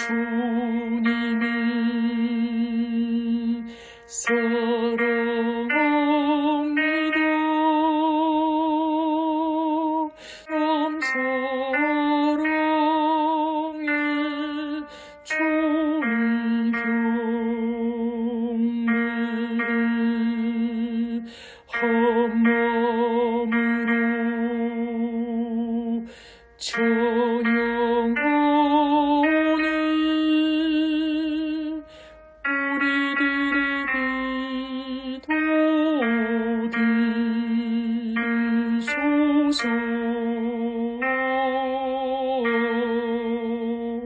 주님이 사랑합니다. 참 사랑의 주의 경배를 한 마음으로 참 松松